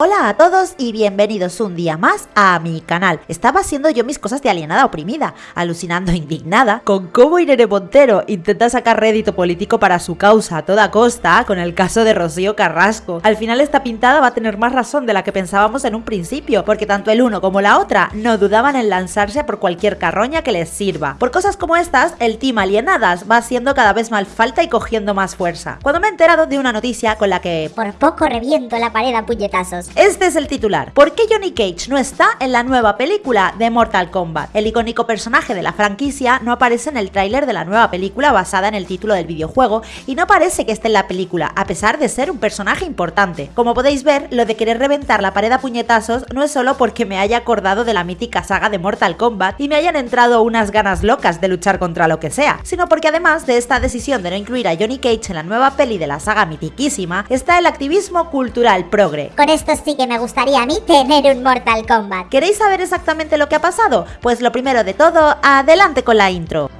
Hola a todos y bienvenidos un día más a mi canal. Estaba haciendo yo mis cosas de alienada oprimida, alucinando indignada con cómo Irene Montero intenta sacar rédito político para su causa a toda costa con el caso de Rocío Carrasco. Al final esta pintada va a tener más razón de la que pensábamos en un principio, porque tanto el uno como la otra no dudaban en lanzarse por cualquier carroña que les sirva. Por cosas como estas, el team alienadas va siendo cada vez más falta y cogiendo más fuerza. Cuando me he enterado de una noticia con la que Por poco reviento la pared a puñetazos. Este es el titular. ¿Por qué Johnny Cage no está en la nueva película de Mortal Kombat? El icónico personaje de la franquicia no aparece en el tráiler de la nueva película basada en el título del videojuego y no parece que esté en la película, a pesar de ser un personaje importante. Como podéis ver, lo de querer reventar la pared a puñetazos no es solo porque me haya acordado de la mítica saga de Mortal Kombat y me hayan entrado unas ganas locas de luchar contra lo que sea, sino porque además de esta decisión de no incluir a Johnny Cage en la nueva peli de la saga mitiquísima, está el activismo cultural progre. Con esto sí que me gustaría a mí tener un Mortal Kombat. ¿Queréis saber exactamente lo que ha pasado? Pues lo primero de todo, adelante con la intro.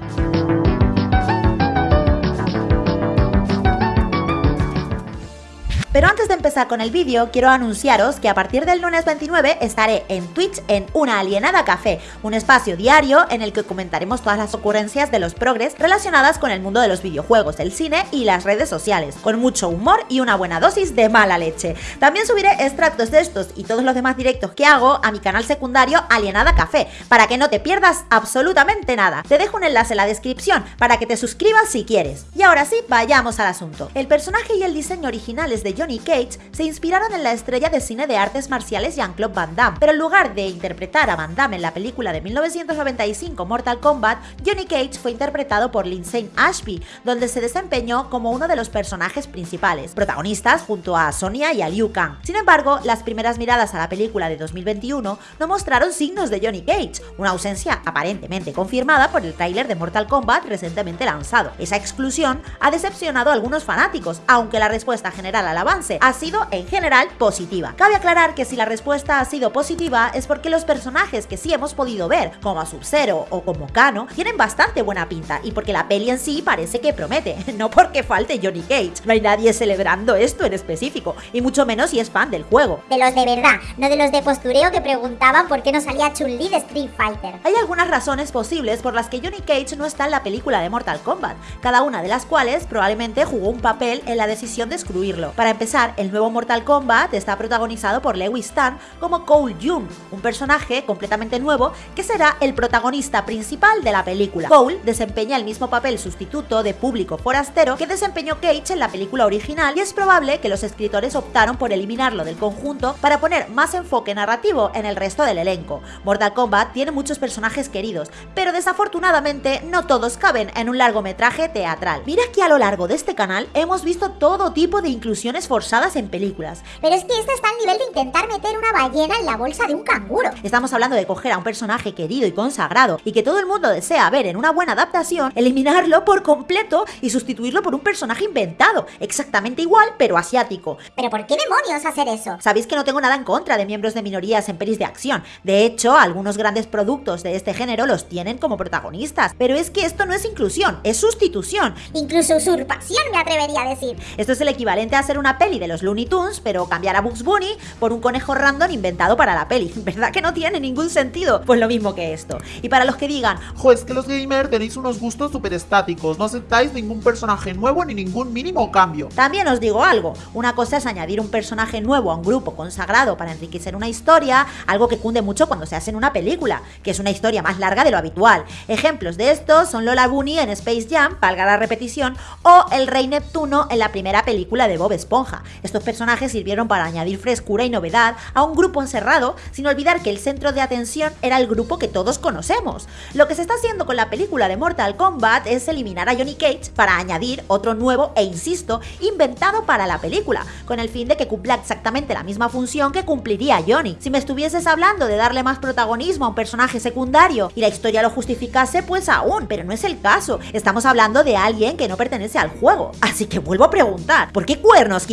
Pero antes de empezar con el vídeo, quiero anunciaros que a partir del lunes 29 estaré en Twitch en Una Alienada Café, un espacio diario en el que comentaremos todas las ocurrencias de los progres relacionadas con el mundo de los videojuegos, el cine y las redes sociales, con mucho humor y una buena dosis de mala leche. También subiré extractos de estos y todos los demás directos que hago a mi canal secundario Alienada Café, para que no te pierdas absolutamente nada. Te dejo un enlace en la descripción para que te suscribas si quieres. Y ahora sí, vayamos al asunto. El personaje y el diseño originales de Johnny Cage se inspiraron en la estrella de cine de artes marciales Jean-Claude Van Damme, pero en lugar de interpretar a Van Damme en la película de 1995 Mortal Kombat, Johnny Cage fue interpretado por Lindsay Ashby, donde se desempeñó como uno de los personajes principales, protagonistas junto a Sonya y a Liu Kang. Sin embargo, las primeras miradas a la película de 2021 no mostraron signos de Johnny Cage, una ausencia aparentemente confirmada por el tráiler de Mortal Kombat recientemente lanzado. Esa exclusión ha decepcionado a algunos fanáticos, aunque la respuesta general al avance ha sido en general positiva. Cabe aclarar que si la respuesta ha sido positiva es porque los personajes que sí hemos podido ver, como a Sub-Zero o como Kano, tienen bastante buena pinta y porque la peli en sí parece que promete, no porque falte Johnny Cage. No hay nadie celebrando esto en específico, y mucho menos si es fan del juego. De los de verdad, no de los de postureo que preguntaban por qué no salía Chun-Li de Street Fighter. Hay algunas razones posibles por las que Johnny Cage no está en la película de Mortal Kombat, cada una de las cuales probablemente jugó un papel en la decisión de excluirlo. Para empezar, el nuevo Mortal Kombat está protagonizado por Lewis Tan como Cole Jung, un personaje completamente nuevo que será el protagonista principal de la película. Cole desempeña el mismo papel sustituto de público forastero que desempeñó Cage en la película original y es probable que los escritores optaron por eliminarlo del conjunto para poner más enfoque narrativo en el resto del elenco. Mortal Kombat tiene muchos personajes queridos, pero desafortunadamente no todos caben en un largometraje teatral. Mira que a lo largo de este canal hemos visto todo tipo de inclusiones forzadas en películas. Pero es que esto está al nivel de intentar meter una ballena en la bolsa de un canguro. Estamos hablando de coger a un personaje querido y consagrado y que todo el mundo desea ver en una buena adaptación, eliminarlo por completo y sustituirlo por un personaje inventado, exactamente igual pero asiático. ¿Pero por qué demonios hacer eso? Sabéis que no tengo nada en contra de miembros de minorías en pelis de acción. De hecho, algunos grandes productos de este género los tienen como protagonistas. Pero es que esto no es inclusión, es sustitución. Incluso usurpación me atrevería a decir. Esto es el equivalente a hacer una peli de los Looney Tunes, pero cambiar a Bugs Bunny por un conejo random inventado para la peli. ¿Verdad que no tiene ningún sentido? Pues lo mismo que esto. Y para los que digan, Jo, es que los gamers tenéis unos gustos súper estáticos, no aceptáis ningún personaje nuevo ni ningún mínimo cambio. También os digo algo, una cosa es añadir un personaje nuevo a un grupo consagrado para enriquecer una historia, algo que cunde mucho cuando se hace en una película, que es una historia más larga de lo habitual. Ejemplos de estos son Lola Bunny en Space Jam, valga la repetición, o el Rey Neptuno en la primera película de Bob Esponja. Estos personajes sirvieron para añadir frescura y novedad a un grupo encerrado, sin olvidar que el centro de atención era el grupo que todos conocemos. Lo que se está haciendo con la película de Mortal Kombat es eliminar a Johnny Cage para añadir otro nuevo e insisto, inventado para la película, con el fin de que cumpla exactamente la misma función que cumpliría Johnny. Si me estuvieses hablando de darle más protagonismo a un personaje secundario y la historia lo justificase, pues aún, pero no es el caso. Estamos hablando de alguien que no pertenece al juego. Así que vuelvo a preguntar, ¿por qué cuernos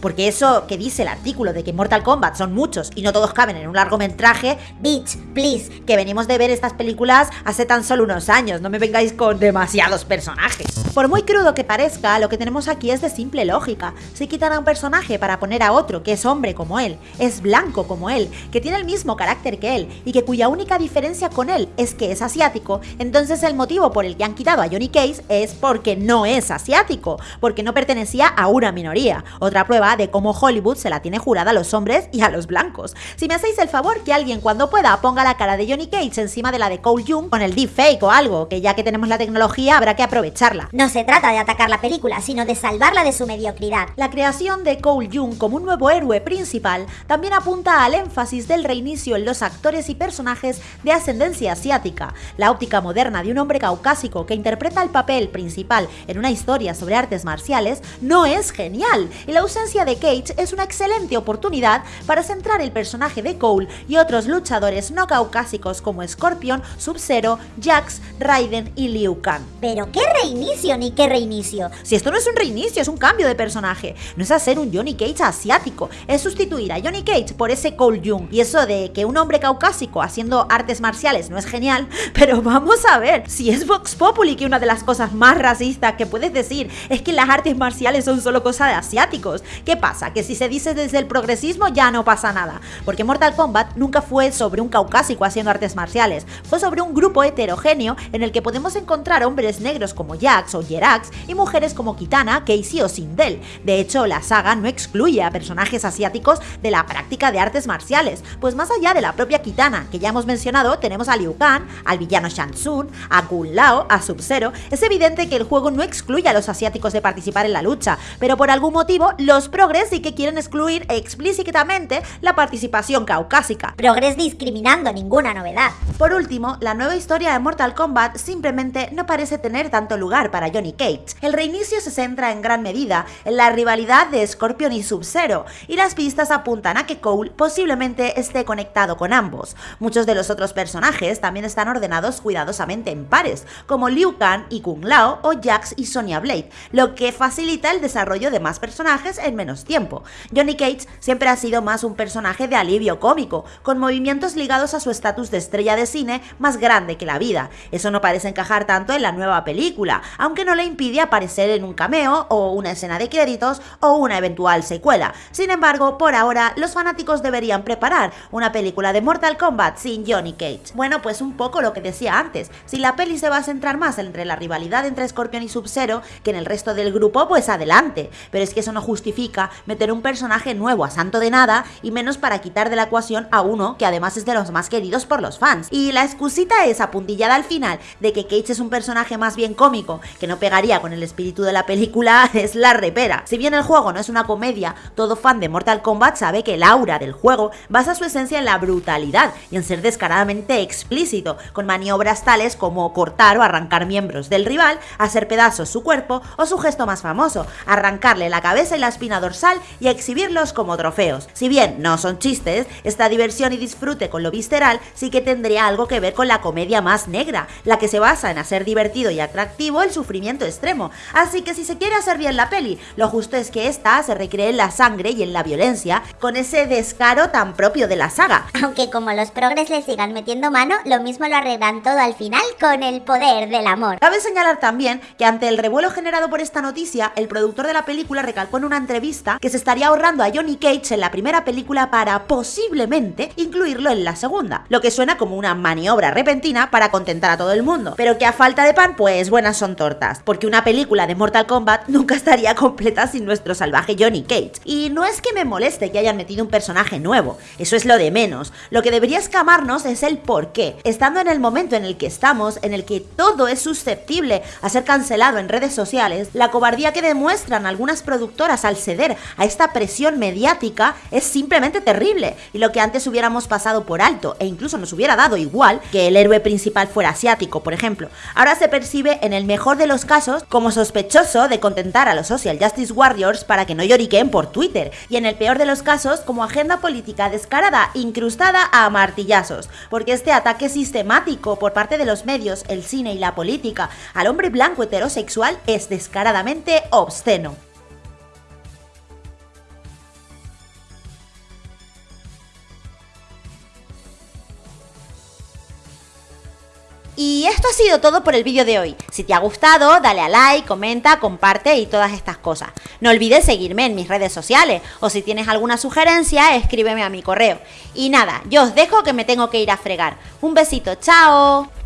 Porque eso que dice el artículo de que Mortal Kombat son muchos y no todos caben en un largometraje, bitch, please, que venimos de ver estas películas hace tan solo unos años, no me vengáis con demasiados personajes. Por muy crudo que parezca, lo que tenemos aquí es de simple lógica. Si quitan a un personaje para poner a otro que es hombre como él, es blanco como él, que tiene el mismo carácter que él y que cuya única diferencia con él es que es asiático, entonces el motivo por el que han quitado a Johnny Case es porque no es asiático, porque no pertenecía a una minoría. Otra prueba de cómo Hollywood se la tiene jurada a los hombres y a los blancos. Si me hacéis el favor que alguien cuando pueda ponga la cara de Johnny Cage encima de la de Cole Young con el deepfake o algo, que ya que tenemos la tecnología habrá que aprovecharla. No se trata de atacar la película, sino de salvarla de su mediocridad. La creación de Cole Young como un nuevo héroe principal también apunta al énfasis del reinicio en los actores y personajes de ascendencia asiática. La óptica moderna de un hombre caucásico que interpreta el papel principal en una historia sobre artes marciales no es genial, y la ausencia de Cage es una excelente oportunidad para centrar el personaje de Cole y otros luchadores no caucásicos como Scorpion, Sub-Zero, Jax, Raiden y Liu Kang. Pero qué reinicio ni qué reinicio. Si esto no es un reinicio, es un cambio de personaje. No es hacer un Johnny Cage asiático, es sustituir a Johnny Cage por ese Cole Young. Y eso de que un hombre caucásico haciendo artes marciales no es genial, pero vamos a ver, si es Vox Populi que una de las cosas más racistas que puedes decir es que las artes marciales son solo cosa de ¿Qué pasa? Que si se dice desde el progresismo ya no pasa nada. Porque Mortal Kombat nunca fue sobre un caucásico haciendo artes marciales, fue sobre un grupo heterogéneo en el que podemos encontrar hombres negros como Jax o Jerax y mujeres como Kitana, Casey o Sindel. De hecho, la saga no excluye a personajes asiáticos de la práctica de artes marciales, pues más allá de la propia Kitana, que ya hemos mencionado, tenemos a Liu Kang, al villano Shang Tsung, a Kung Lao, a Sub-Zero. Es evidente que el juego no excluye a los asiáticos de participar en la lucha, pero por algún motivo los progres sí que quieren excluir explícitamente la participación caucásica. Progres discriminando, ninguna novedad. Por último, la nueva historia de Mortal Kombat simplemente no parece tener tanto lugar para Johnny Cage. El reinicio se centra en gran medida en la rivalidad de Scorpion y Sub-Zero, y las pistas apuntan a que Cole posiblemente esté conectado con ambos. Muchos de los otros personajes también están ordenados cuidadosamente en pares, como Liu Kang y Kung Lao o Jax y Sonya Blade, lo que facilita el desarrollo de más personajes en menos tiempo. Johnny Cage siempre ha sido más un personaje de alivio cómico, con movimientos ligados a su estatus de estrella de cine más grande que la vida. Eso no parece encajar tanto en la nueva película, aunque no le impide aparecer en un cameo o una escena de créditos o una eventual secuela. Sin embargo, por ahora, los fanáticos deberían preparar una película de Mortal Kombat sin Johnny Cage. Bueno, pues un poco lo que decía antes, si la peli se va a centrar más entre la rivalidad entre Scorpion y Sub-Zero que en el resto del grupo, pues adelante. Pero es que eso no justifica meter un personaje nuevo a santo de nada y menos para quitar de la ecuación a uno que además es de los más queridos por los fans. Y la excusita esa puntillada al final de que Cage es un personaje más bien cómico, que no pegaría con el espíritu de la película, es la repera. Si bien el juego no es una comedia, todo fan de Mortal Kombat sabe que el aura del juego basa su esencia en la brutalidad y en ser descaradamente explícito, con maniobras tales como cortar o arrancar miembros del rival, hacer pedazos su cuerpo o su gesto más famoso, arrancarle la cabeza y la espina dorsal y exhibirlos como trofeos. Si bien no son chistes, esta diversión y disfrute con lo visceral sí que tendría algo que ver con la comedia más negra, la que se basa en hacer divertido y atractivo el sufrimiento extremo. Así que si se quiere hacer bien la peli, lo justo es que esta se recree en la sangre y en la violencia, con ese descaro tan propio de la saga. Aunque como los progres le sigan metiendo mano, lo mismo lo arreglan todo al final con el poder del amor. Cabe señalar también que ante el revuelo generado por esta noticia, el productor de la película recalcó en una entrevista que se estaría ahorrando a Johnny Cage en la primera película para posiblemente incluirlo en la segunda, lo que suena como una maniobra repentina para contentar a todo el mundo, pero que a falta de pan, pues buenas son tortas, porque una película de Mortal Kombat nunca estaría completa sin nuestro salvaje Johnny Cage. Y no es que me moleste que hayan metido un personaje nuevo, eso es lo de menos. Lo que debería escamarnos es el por qué. Estando en el momento en el que estamos, en el que todo es susceptible a ser cancelado en redes sociales, la cobardía que demuestran algunas productoras al ceder a esta presión mediática es simplemente terrible. Y lo que antes hubiéramos pasado por alto e incluso nos hubiera dado igual que el héroe principal fuera asiático, por ejemplo, ahora se percibe en el mejor de los casos como sospechoso de contentar a los Social Justice Warriors para que no lloriqueen por Twitter, y en el peor de los casos como agenda política descarada incrustada a martillazos, porque este ataque sistemático por parte de los medios, el cine y la política al hombre blanco heterosexual es descaradamente obsceno. Sido todo por el vídeo de hoy. Si te ha gustado, dale a like, comenta, comparte y todas estas cosas. No olvides seguirme en mis redes sociales o si tienes alguna sugerencia, escríbeme a mi correo. Y nada, yo os dejo que me tengo que ir a fregar. Un besito, chao.